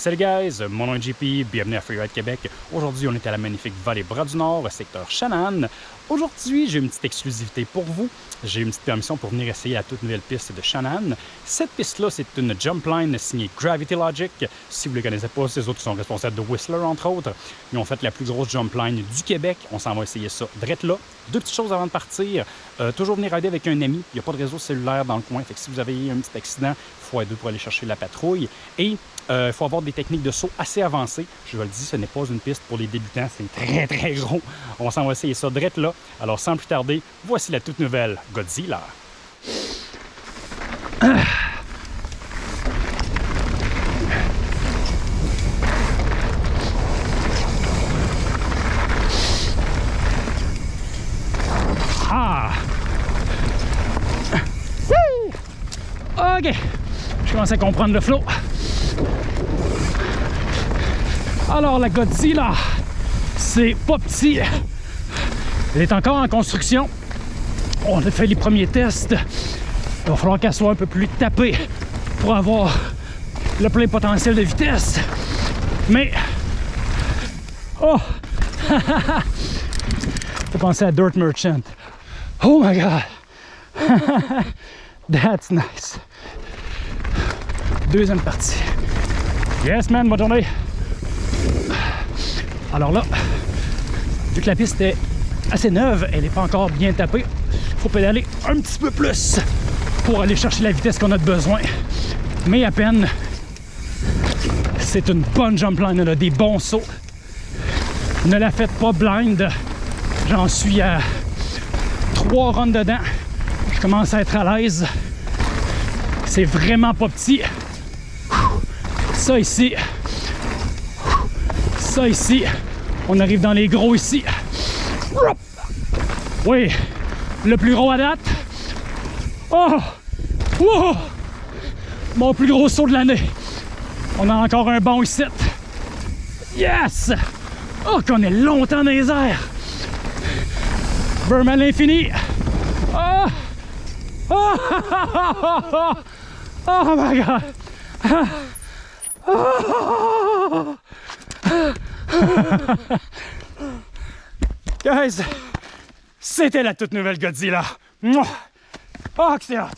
Salut guys, mon nom est JP, bienvenue à Freeride Québec. Aujourd'hui, on est à la magnifique vallée Bras du Nord, secteur Shannon. Aujourd'hui, j'ai une petite exclusivité pour vous. J'ai une petite permission pour venir essayer la toute nouvelle piste de Shannon. Cette piste-là, c'est une jump line signée Gravity Logic. Si vous ne les connaissez pas, c'est eux autres sont responsables de Whistler, entre autres. Ils ont fait la plus grosse jump line du Québec. On s'en va essayer ça drette là. Deux petites choses avant de partir. Euh, toujours venir rider avec un ami. Il n'y a pas de réseau cellulaire dans le coin. Fait que si vous avez eu un petit accident, il faut deux pour aller chercher la patrouille. Et euh, il faut avoir des techniques de saut assez avancées. Je vous le dis, ce n'est pas une piste pour les débutants. C'est très, très gros. On s'en va essayer ça drette là. Alors, sans plus tarder, voici la toute nouvelle Godzilla. Ah! OK. Je commence à comprendre le flow. Alors, la Godzilla, c'est pas petit. Elle est encore en construction. On a fait les premiers tests. Il va falloir qu'elle soit un peu plus tapée pour avoir le plein potentiel de vitesse. Mais... Oh! J'ai pensé à Dirt Merchant. Oh my God! That's nice. Deuxième partie. Yes, man, bonne journée. Alors là, vu que la piste est assez neuve, elle n'est pas encore bien tapée, il faut pédaler un petit peu plus pour aller chercher la vitesse qu'on a besoin. Mais à peine, c'est une bonne jump line, a des bons sauts. Ne la faites pas blind. J'en suis à trois runs dedans. Je commence à être à l'aise. C'est vraiment pas petit. Ça ici. Ça ici. On arrive dans les gros ici. Oui, le plus gros à date. Oh! Wow! Mon plus gros saut de l'année. On a encore un bon ici. Yes! Oh, qu'on est longtemps dans les airs. Burman l'infini. Oh! Oh! oh my God! Guys, c'était la toute nouvelle Godzilla. Oh, que c'est hot!